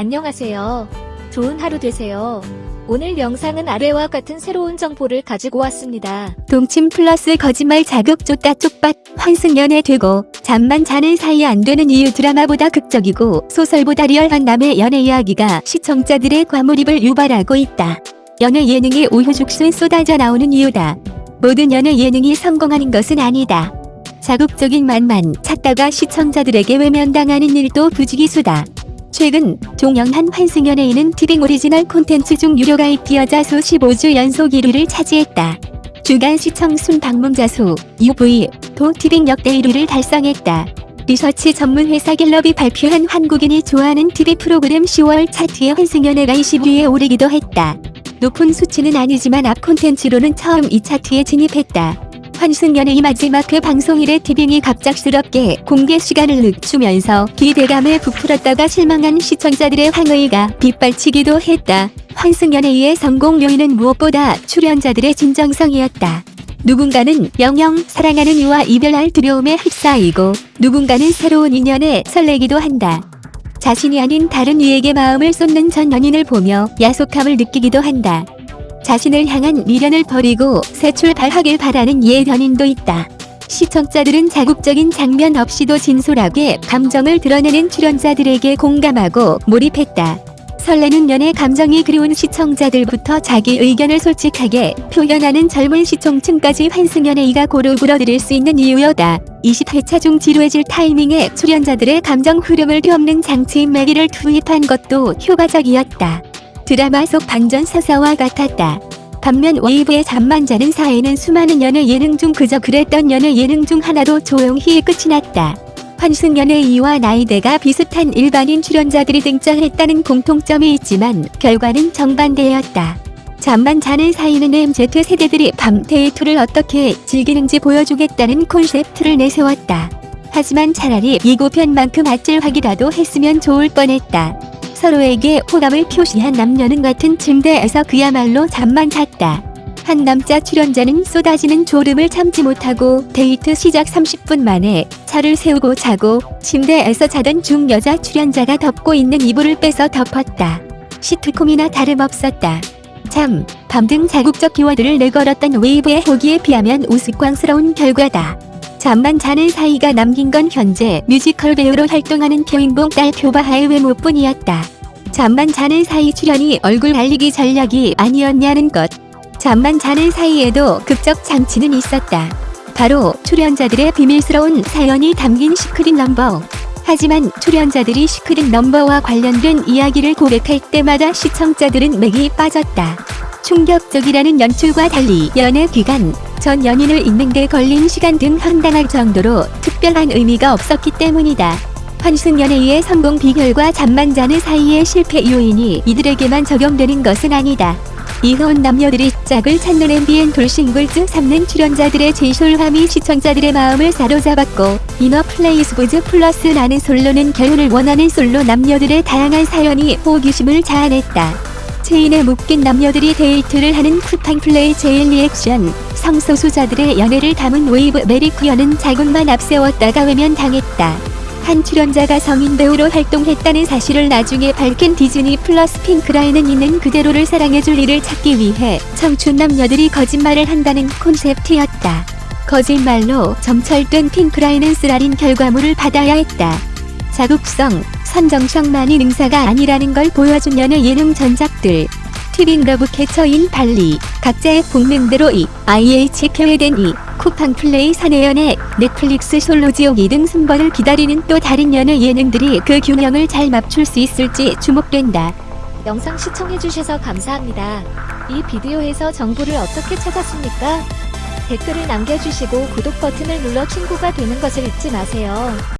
안녕하세요. 좋은 하루 되세요. 오늘 영상은 아래와 같은 새로운 정보를 가지고 왔습니다. 동침 플러스 거짓말 자극 쫓다 쪽밭 환승연애 되고 잠만 자는 사이 안 되는 이유 드라마보다 극적이고 소설보다 리얼한 남의 연애 이야기가 시청자들의 과몰입을 유발하고 있다. 연애 예능이 우후죽순 쏟아져 나오는 이유다. 모든 연애 예능이 성공하는 것은 아니다. 자극적인 맛만 찾다가 시청자들에게 외면당하는 일도 부지기수다. 최근 종영한 환승연애 2는 티빙 오리지널 콘텐츠 중 유료 가입 기여자 수 15주 연속 1위를 차지했다. 주간 시청 순 방문자 수 UV 도 티빙 역대 1위를 달성했다. 리서치 전문 회사 갤럽이 발표한 한국인이 좋아하는 TV 프로그램 10월 차트에 환승연애가 20위에 오르기도 했다. 높은 수치는 아니지만 웹 콘텐츠로는 처음 이 차트에 진입했다. 환승연애의 마지막 그 방송일에 티빙이 갑작스럽게 공개 시간을 늦추면서 기대감에 부풀었다가 실망한 시청자들의 항의가 빗발치기도 했다. 환승연애의 성공 요인은 무엇보다 출연자들의 진정성이었다. 누군가는 영영 사랑하는 이와 이별할 두려움에 휩싸이고 누군가는 새로운 인연에 설레기도 한다. 자신이 아닌 다른 이에게 마음을 쏟는 전 연인을 보며 야속함을 느끼기도 한다. 자신을 향한 미련을 버리고 새 출발하길 바라는 옛 연인도 있다. 시청자들은 자극적인 장면 없이도 진솔하게 감정을 드러내는 출연자들에게 공감하고 몰입했다. 설레는 연애 감정이 그리운 시청자들부터 자기 의견을 솔직하게 표현하는 젊은 시청층까지 환승연애이가 고루 불어들일 수 있는 이유여다. 20회차 중 지루해질 타이밍에 출연자들의 감정 흐름을 뒤엎는 장치인 매기를 투입한 것도 효과적이었다. 드라마 속 반전 서사와 같았다. 반면 웨이브의 잠만 자는 사이는 수많은 연애 예능 중 그저 그랬던 연애 예능 중 하나로 조용히 끝이 났다. 환승연애 2와 나이대가 비슷한 일반인 출연자들이 등장했다는 공통점이 있지만 결과는 정반대였다. 잠만 자는 사이는 MZ 세대들이 밤 데이트를 어떻게 즐기는지 보여주겠다는 콘셉트를 내세웠다. 하지만 차라리 예고편만큼 아찔하기라도 했으면 좋을 뻔했다. 서로에게 호감을 표시한 남녀는 같은 침대에서 그야말로 잠만 잤다. 한 남자 출연자는 쏟아지는 졸음을 참지 못하고 데이트 시작 30분 만에 차를 세우고 자고 침대에서 자던 중 여자 출연자가 덮고 있는 이불을 빼서 덮었다. 시트콤이나 다름없었다. 잠, 밤 등 자극적 키워드를 내걸었던 웨이브의 호기에 비하면 우스꽝스러운 결과다. 잠만 자는 사이가 남긴 건 현재 뮤지컬 배우로 활동하는 표인봉 딸 표바하의 외모뿐이었다. 잠만 자는 사이 출연이 얼굴 알리기 전략이 아니었냐는 것. 잠만 자는 사이에도 극적 장치는 있었다. 바로 출연자들의 비밀스러운 사연이 담긴 시크릿 넘버. 하지만 출연자들이 시크릿 넘버와 관련된 이야기를 고백할 때마다 시청자들은 맥이 빠졌다. 충격적이라는 연출과 달리 연애 기간, 전 연인을 잊는 데 걸린 시간 등 황당할 정도로 특별한 의미가 없었기 때문이다. 환승연애의 성공 비결과 잠만 자는 사이의 실패 요인이 이들에게만 적용되는 것은 아니다. 이혼 남녀들이 짝을 찾는 MBN 돌싱글즈 3는 출연자들의 진솔함이 시청자들의 마음을 사로잡았고 ENA 플레이 SBS 플러스 나는 솔로는 결혼을 원하는 솔로 남녀들의 다양한 사연이 호기심을 자아냈다. 체인에 묶인 남녀들이 데이트를 하는 쿠팡 플레이 체인 리액션 성소수자들의 연애를 담은 웨이브 메리퀴어는 자극만 앞세웠다가 외면당했다. 한 출연자가 성인 배우로 활동했다는 사실을 나중에 밝힌 디즈니 플러스 핑크라인은 있는 그대로를 사랑해줄 일을 찾기 위해 청춘 남녀들이 거짓말을 한다는 콘셉트였다. 거짓말로 점철된 핑크라인은 쓰라린 결과물을 받아야 했다. 자극성, 선정성만이 능사가 아니라는 걸 보여준 연애 예능 전작들. 티빙 러브 캐쳐인 발리, 각자의 복명대로 이, IH 계획된 이, 쿠팡 플레이 사내 연애, 넷플릭스 솔로 지옥 2등 순번을 기다리는 또 다른 연애 예능들이 그 균형을 잘 맞출 수 있을지 주목된다. 영상 시청해주셔서 감사합니다. 이 비디오에서 정보를 어떻게 찾았습니까? 댓글을 남겨주시고 구독 버튼을 눌러 친구가 되는 것을 잊지 마세요.